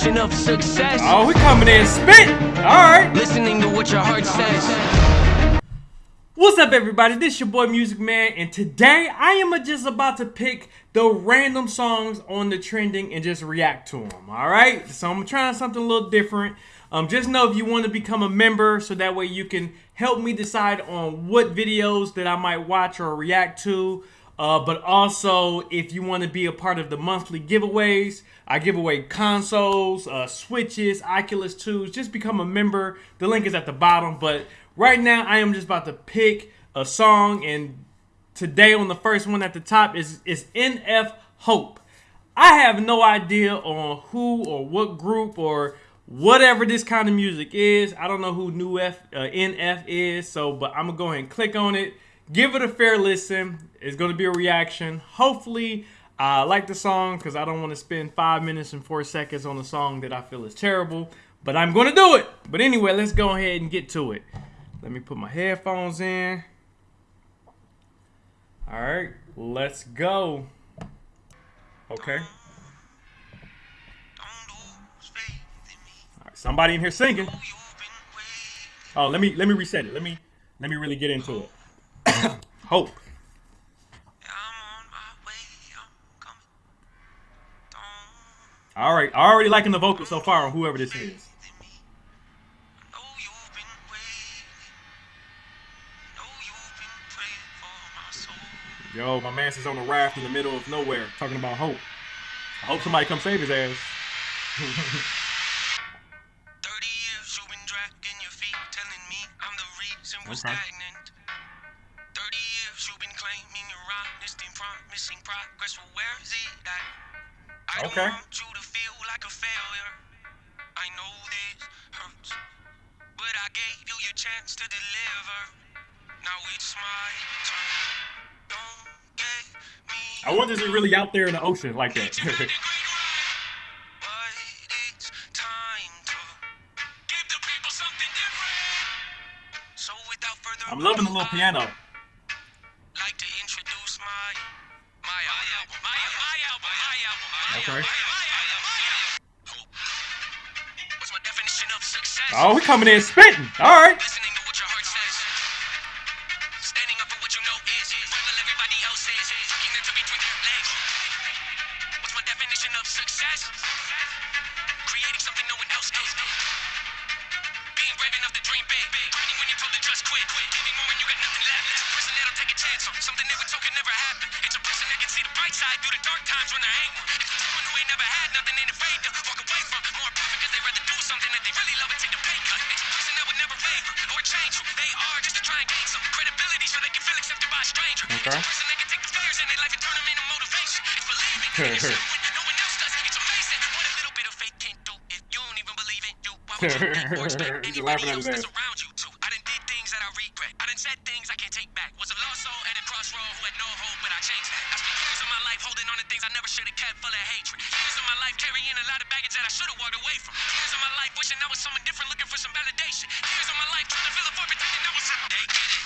definition of success. Oh, we coming in spit. All right. Listening to what your heart says. What's up, everybody? This is your boy Music Man, and today I am just about to pick the random songs on the trending and just react to them. All right, so I'm trying something a little different. Um, just know if you want to become a member, so that way you can help me decide on what videos that I might watch or react to. Uh, but also, if you want to be a part of the monthly giveaways, I give away consoles, uh, Switches, Oculus 2s. Just become a member. The link is at the bottom. But right now, I am just about to pick a song. And today on the first one at the top is, is NF Hope. I have no idea on who or what group or whatever this kind of music is. I don't know who New F, uh, NF is. So, but I'm to go ahead and click on it give it a fair listen. It's going to be a reaction. Hopefully, I like the song because I don't want to spend five minutes and four seconds on a song that I feel is terrible. But I'm going to do it. But anyway, let's go ahead and get to it. Let me put my headphones in. All right, let's go. Okay. All right, somebody in here singing. Oh, let me let me reset it. Let me let me really get into it. Hope. All right, I already liking the vocal so far on whoever this is. Yo, my man is on a raft in the middle of nowhere talking about hope. I hope somebody come save his ass. 30 years you've been dragging your feet, telling me I'm the reason we're stagnant. promising progress, well, where is it at? I okay. don't want you to feel like a failure. I know this hurts, but I gave you your chance to deliver. Now it's my turn. Don't get me. I wonder is it really out there in the ocean like that? I'm loving the little piano. Okay. Oh, we coming in spitting. All right. Creating something no one else Being brave enough to dream big. Quitting when you're told to just quit. Giving more when you got nothing left. It's a person that'll take a chance on something they were could never happen. It's a person that can see the bright side through the dark times when there ain't one. Never had nothing afraid to walk away from. More perfect because they rather do something that they really love and take the pay cut. It's a person that would never waver or change who they are just to try and gain some credibility so they can feel accepted by a stranger. Okay. It's person that can take the in their life and turn them into motivation. It's believing in yourself when no one else does. It's amazing what a little bit of faith can do if you don't even believe in you. Why would you think or expect anybody else that's around you to? I done did things that I regret. I done said things I can't take back. Was a lost soul at a crossroad who had no hope, but I changed that. I spent years of my life holding on to things I never should have kept full of hatred. Years of my life carrying a lot of baggage that I should have walked away from. Years of my life wishing I was someone different, looking for some validation. Years of my life trying to fill up everything that I was They get it.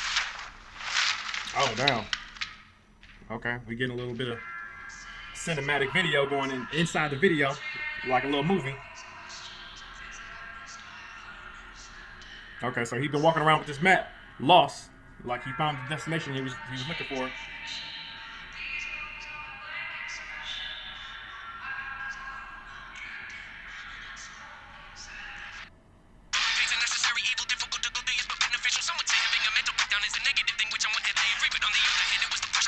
Oh, damn. Okay, we getting a little bit of cinematic video going in inside the video, like a little movie. Okay, so he's been walking around with this map, lost, like he found the destination he was he was looking for.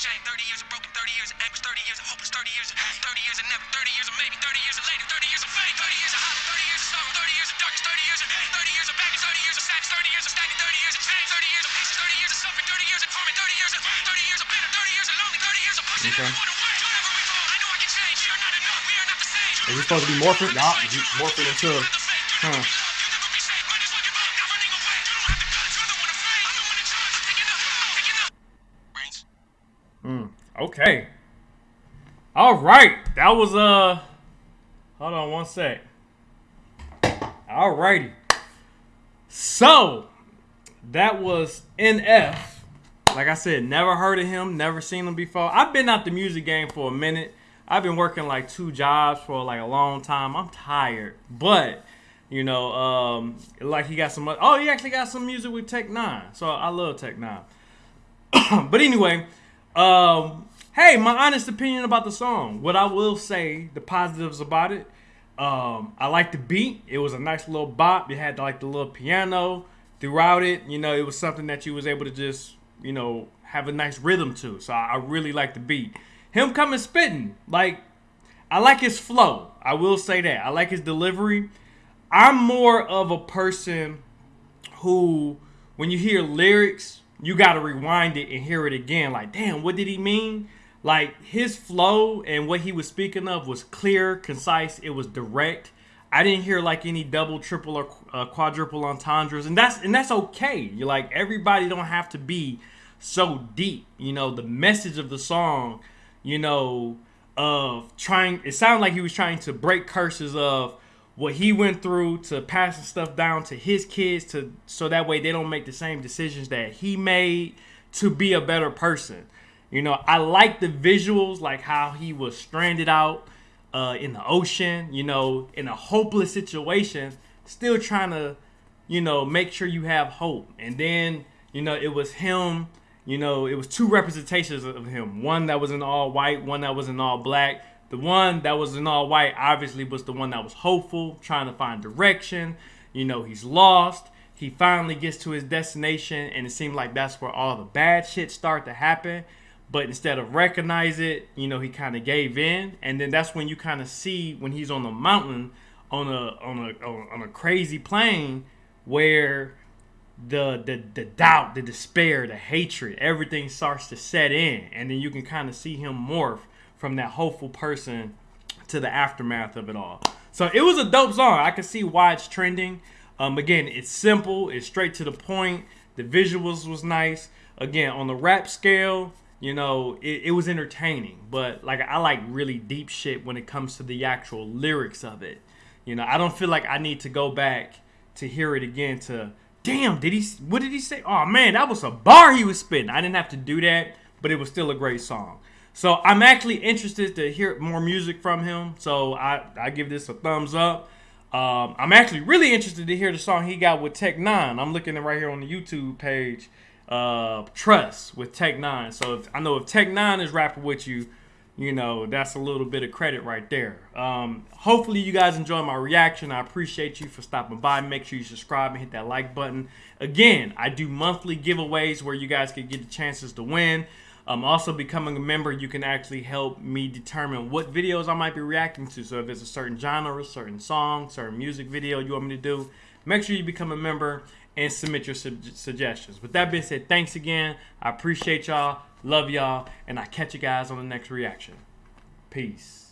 shame. 30 years of broken, 30 years of anguish, 30 years of hopeless, 30 years of 30 years of never, 30 years of maybe, 30 years of later, 30 years of fame, 30 years of hollow, 30 years of sorrow, 30 years of darkness, 30 years of 30 years of baggage, 30 years of sadness, 30 years of stagnant, 30 years of change, 30 years of patience, 30 years of suffering, 30 years of torment, 30 years of 30 years of bitter, 30 years of lonely, 30 years of pushing okay. everyone away. Is it supposed to be morphing? Nah, morphing into. Huh. Okay. All right. That was uh. Hold on one sec. All righty. So that was NF. Like I said, never heard of him, never seen him before. I've been out the music game for a minute. I've been working like two jobs for like a long time. I'm tired, but you know, um, like he got some. Oh, he actually got some music with Tech N9ne. So I love Tech N9ne. but anyway, um, hey, my honest opinion about the song. What I will say, the positives about it. Um, I like the beat. It was a nice little bop. It had like the little piano throughout it. You know, it was something that you was able to just, you know, have a nice rhythm to. So I, I really like the beat. Him coming spitting, like I like his flow. I will say that. I like his delivery. I'm more of a person who, when you hear lyrics, you got to rewind it and hear it again. Like, damn, what did he mean? Like his flow and what he was speaking of was clear, concise. It was direct. I didn't hear like any double, triple, or uh, quadruple entendres, and that's and that's okay. You're like everybody don't have to be so deep. You know, the message of the song, you know, of trying. It sounded like he was trying to break curses of what he went through to passing stuff down to his kids to so that way they don't make the same decisions that he made to be a better person. You know, I like the visuals, like how he was stranded out uh, in the ocean, you know, in a hopeless situation, still trying to, you know, make sure you have hope. And then, you know, it was him, you know, it was two representations of him. One that was in all white, one that was in all black. The one that was in all white obviously was the one that was hopeful, trying to find direction. You know, he's lost. He finally gets to his destination, and it seemed like that's where all the bad shit start to happen but instead of recognize it, you know, he kind of gave in, and then that's when you kind of see when he's on the mountain on a on a on a crazy plane where the the the doubt, the despair, the hatred, everything starts to set in, and then you can kind of see him morph from that hopeful person to the aftermath of it all. So it was a dope song. I can see why it's trending. Um, again, it's simple, it's straight to the point. The visuals was nice. Again, on the rap scale, you know, it, it was entertaining, but like I like really deep shit when it comes to the actual lyrics of it. You know, I don't feel like I need to go back to hear it again to damn, did he what did he say? Oh man, that was a bar he was spitting. I didn't have to do that, but it was still a great song. So I'm actually interested to hear more music from him. So I, I give this a thumbs up. Um, I'm actually really interested to hear the song he got with Tech N9ne. I'm looking at right here on the YouTube page uh, Trust with Tech N9ne. So if, I know if Tech N9ne is rapping with you, you know, that's a little bit of credit right there. Um, hopefully you guys enjoy my reaction. I appreciate you for stopping by. Make sure you subscribe and hit that like button. Again, I do monthly giveaways where you guys can get the chances to win. Um, also, becoming a member, you can actually help me determine what videos I might be reacting to. So if it's a certain genre, certain song, certain music video you want me to do, make sure you become a member and submit your su suggestions. With that being said, thanks again. I appreciate y'all. Love y'all. And I catch you guys on the next reaction. Peace.